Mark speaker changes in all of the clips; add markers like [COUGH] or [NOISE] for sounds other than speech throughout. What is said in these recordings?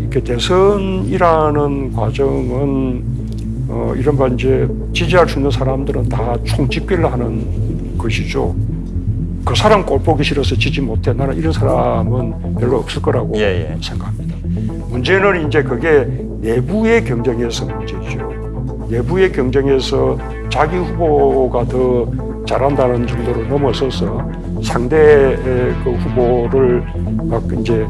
Speaker 1: 이렇게 대선이라는 과정은 어, 이른바 이제 지지할 수 있는 사람들은 다 총집계를 하는 것이죠. 그 사람 꼴 보기 싫어서 지지 못해. 나는 이런 사람은 별로 없을 거라고
Speaker 2: 예, 예.
Speaker 1: 생각합니다. 문제는 이제 그게 내부의 경쟁에서 문제죠. 내부의 경쟁에서 자기 후보가 더 잘한다는 정도를 넘어서서 상대의 그 후보를 막 이제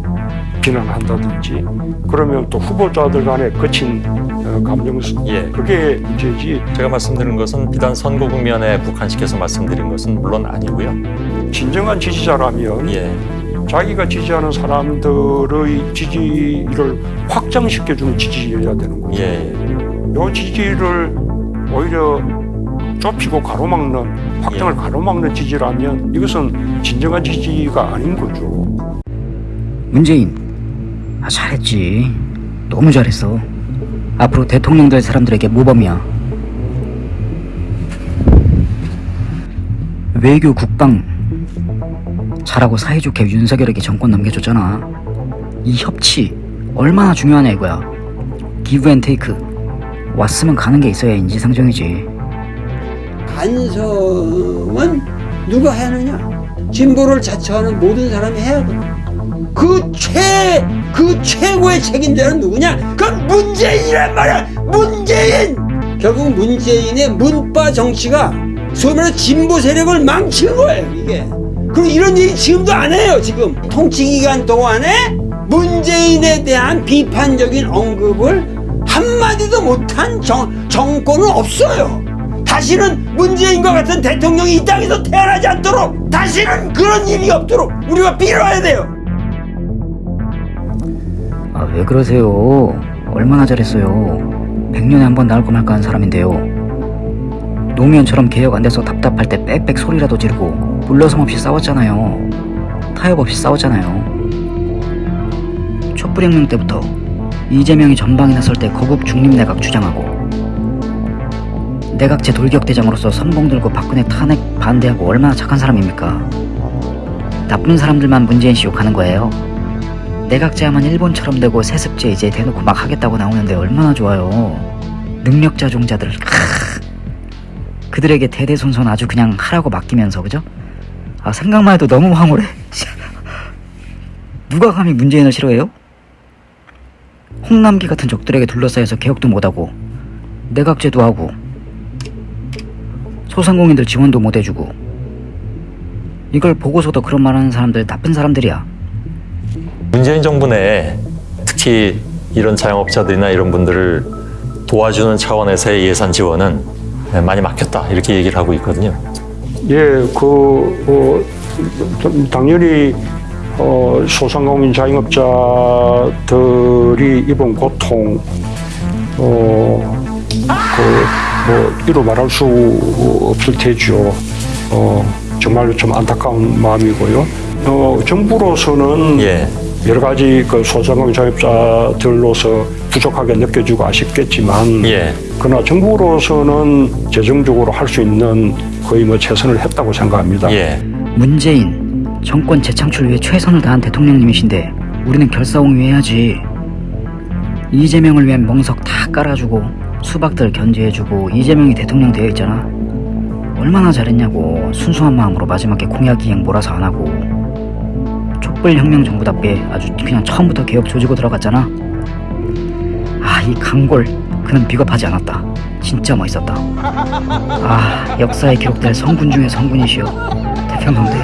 Speaker 1: 비난한다든지 그러면 또 후보자들 간에 거친 어, 감정
Speaker 2: 예.
Speaker 1: 그게 문제지
Speaker 2: 제가 말씀드린 것은 비단 선거 국면에 국한시켜서 말씀드린 것은 물론 아니고요.
Speaker 1: 진정한 지지자라면
Speaker 2: 예.
Speaker 1: 자기가 지지하는 사람들의 지지를 확장시켜주는 지지여야 되는 거죠.
Speaker 2: 예.
Speaker 1: 요 지지를 오히려 좁히고 가로막는 확장을
Speaker 2: 예.
Speaker 1: 가로막는 지지라면 이것은 진정한 지지가 아닌 거죠.
Speaker 3: 문재인 아 잘했지. 너무 잘했어. 앞으로 대통령 될 사람들에게 모범이야? 외교 국방 잘하고 사이좋게 윤석열에게 정권 넘겨줬잖아. 이 협치 얼마나 중요하냐 이거야. give and take 왔으면 가는 게 있어야 인지상정이지
Speaker 4: 반성은 누가 하느냐? 진보를 자처하는 모든 사람이 해야 돼. 그 최, 그 최고의 책임자는 누구냐? 그건 문재인이란 말이야! 문재인! 결국 문재인의 문빠 정치가 소위 말해 진보 세력을 망친 거예요, 이게. 그리고 이런 얘기 지금도 안 해요, 지금. 통치 기간 동안에 문재인에 대한 비판적인 언급을 한마디도 못한 정, 정권은 없어요. 다시는 문재인과 같은 대통령이 이 땅에서 태어나지 않도록 다시는 그런 일이 없도록 우리가 빌어야 돼요.
Speaker 3: 아 왜 그러세요? 얼마나 잘했어요. 100년에 한 번 나올까 말까 한 사람인데요. 노무현처럼 개혁 안 돼서 답답할 때 빽빽 소리라도 지르고 물러섬 없이 싸웠잖아요. 타협 없이 싸웠잖아요. 촛불혁명 때부터 이재명이 전방에 나설 때 거국 중립내각 주장하고 내각제 돌격대장으로서 선봉 들고 박근혜 탄핵 반대하고 얼마나 착한 사람입니까 나쁜 사람들만 문재인 씨 욕하는 거예요 내각제하면 일본처럼 되고 세습제 이제 대놓고 막 하겠다고 나오는데 얼마나 좋아요. 능력자 종자들 크. 그들에게 대대손손 아주 그냥 하라고 맡기면서 그죠? 아 생각만 해도 너무 황홀해. [LAUGHS] 누가 감히 문재인을 싫어해요? 홍남기 같은 적들에게 둘러싸여서 개혁도 못하고 내각제도 하고 소상공인들 지원도 못 해주고 이걸 보고서도 그런 말 하는 사람들 나쁜 사람들이야.
Speaker 2: 문재인 정부 내에 특히 이런 자영업자들이나 이런 분들을 도와주는 차원에서의 예산 지원은 많이 막혔다 이렇게 얘기를 하고 있거든요.
Speaker 1: 예, 그, 어, 좀 당연히, 어, 소상공인 자영업자들이 입은 고통, 어, 그, 뭐, 이루 말할 수 없을 테죠. 어, 정말로 좀 안타까운 마음이고요. 어, 정부로서는
Speaker 2: 예.
Speaker 1: 여러 가지 그 소상공인 자영업자들로서 부족하게 느껴지고 아쉽겠지만,
Speaker 2: 예.
Speaker 1: 그러나 정부로서는 재정적으로 할 수 있는 거의 뭐 최선을 했다고 생각합니다.
Speaker 2: 예.
Speaker 3: 문재인 정권 재창출 위해 최선을 다한 대통령님이신데 우리는 결사옹위 해야지 이재명을 위한 멍석 다 깔아주고 수박들 견제해주고 이재명이 대통령 되어 있잖아. 얼마나 잘했냐고 순수한 마음으로 마지막에 공약 이행 몰아서 안 하고. 촛불혁명 정부답게 아주 그냥 처음부터 개혁 조지고 들어갔잖아. 아 이 강골. 그는 비겁하지 않았다. 진짜 멋있었다. 아 역사에 기록될 성군 중의 성군이시여 태평성대.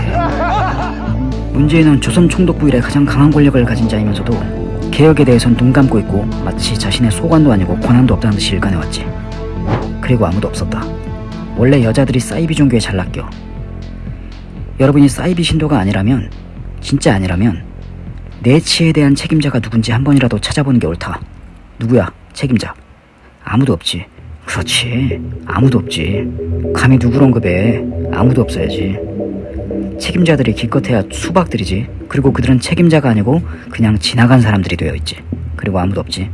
Speaker 3: 문재인은 조선 총독부 이래 가장 강한 권력을 가진 자이면서도 개혁에 대해선 눈 감고 있고 마치 자신의 소관도 아니고 권한도 없다는 듯이 일관해왔지. 그리고 아무도 없었다. 원래 여자들이 사이비 종교에 잘 낚여. 여러분이 사이비 신도가 아니라면 진짜 아니라면 내 치에 대한 책임자가 누군지 한 번이라도 찾아보는 게 옳다. 누구야? 책임자. 아무도 없지. 그렇지. 아무도 없지. 감히 누굴 언급해 아무도 없어야지. 책임자들이 기껏해야 수박들이지 그리고 그들은 책임자가 아니고 그냥 지나간 사람들이 되어 있지. 그리고 아무도 없지.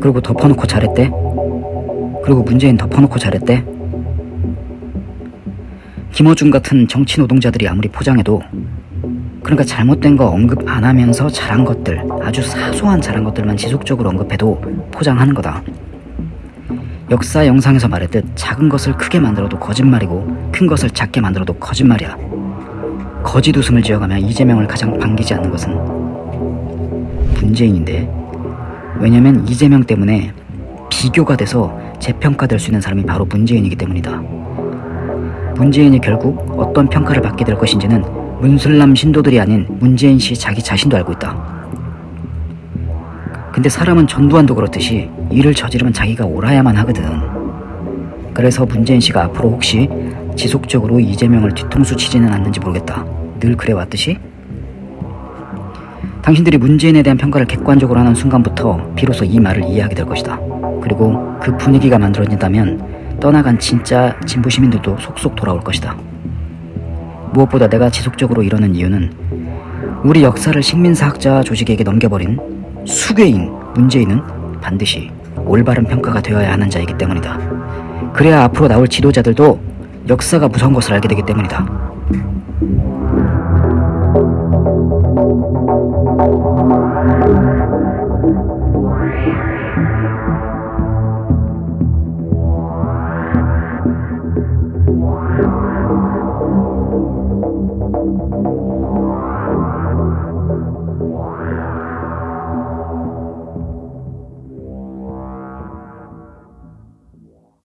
Speaker 3: 그리고 덮어놓고 잘했대? 그리고 문재인 덮어놓고 잘했대? 김어준 같은 정치 노동자들이 아무리 포장해도 그러니까 잘못된 거 언급 안 하면서 잘한 것들, 아주 사소한 잘한 것들만 지속적으로 언급해도 포장하는 거다. 역사 영상에서 말했듯 작은 것을 크게 만들어도 거짓말이고 큰 것을 작게 만들어도 거짓말이야. 거짓 웃음을 지어가며 이재명을 가장 반기지 않는 것은 문재인인데 왜냐면 이재명 때문에 비교가 돼서 재평가될 수 있는 사람이 바로 문재인이기 때문이다. 문재인이 결국 어떤 평가를 받게 될 것인지는 문슬람 신도들이 아닌 문재인 씨 자기 자신도 알고 있다. 근데 사람은 전두환도 그렇듯이 일을 저지르면 자기가 옳아야만 하거든. 그래서 문재인 씨가 앞으로 혹시 지속적으로 이재명을 뒤통수 치지는 않는지 모르겠다. 늘 그래왔듯이 당신들이 문재인에 대한 평가를 객관적으로 하는 순간부터 비로소 이 말을 이해하게 될 것이다. 그리고 그 분위기가 만들어진다면 떠나간 진짜 진보 시민들도 속속 돌아올 것이다. 무엇보다 내가 지속적으로 이러는 이유는 우리 역사를 식민사학자 조직에게 넘겨버린 수괴인 문재인은 반드시 올바른 평가가 되어야 하는 자이기 때문이다. 그래야 앞으로 나올 지도자들도 역사가 무서운 것을 알게 되기 때문이다.